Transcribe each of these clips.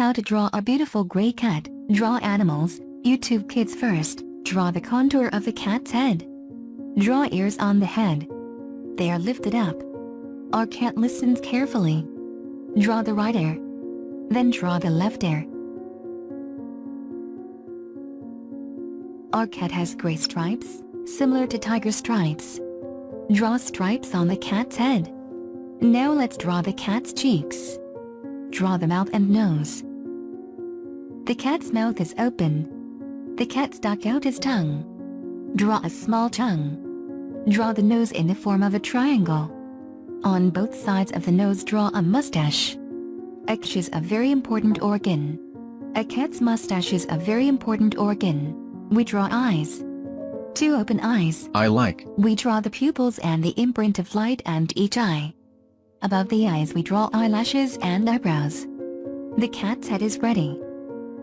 How to draw a beautiful gray cat. Draw animals. YouTube Kids first. Draw the contour of the cat's head. Draw ears on the head. They are lifted up. Our cat listens carefully. Draw the right ear. Then draw the left ear. Our cat has gray stripes, similar to tiger stripes. Draw stripes on the cat's head. Now let's draw the cat's cheeks. Draw the mouth and nose. The cat's mouth is open. The cat stuck out his tongue. Draw a small tongue. Draw the nose in the form of a triangle. On both sides of the nose draw a mustache. A is a very important organ. A cat's mustache is a very important organ. We draw eyes. Two open eyes. I like. We draw the pupils and the imprint of light and each eye. Above the eyes we draw eyelashes and eyebrows. The cat's head is ready.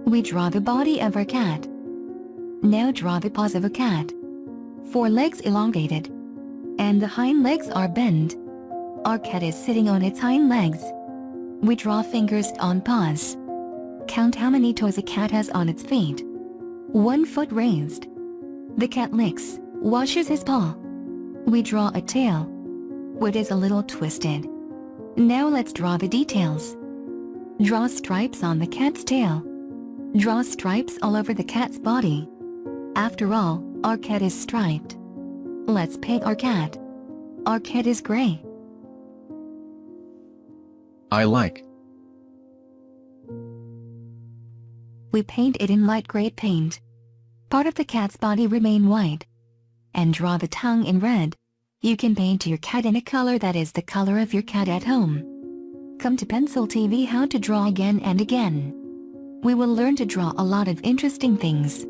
We draw the body of our cat. Now draw the paws of a cat. Four legs elongated. And the hind legs are bent. Our cat is sitting on its hind legs. We draw fingers on paws. Count how many toes a cat has on its feet. One foot raised. The cat licks, washes his paw. We draw a tail. What is a little twisted. Now let's draw the details. Draw stripes on the cat's tail. Draw stripes all over the cat's body. After all, our cat is striped. Let's paint our cat. Our cat is gray. I like. We paint it in light gray paint. Part of the cat's body remain white. And draw the tongue in red. You can paint your cat in a color that is the color of your cat at home. Come to Pencil TV how to draw again and again. We will learn to draw a lot of interesting things.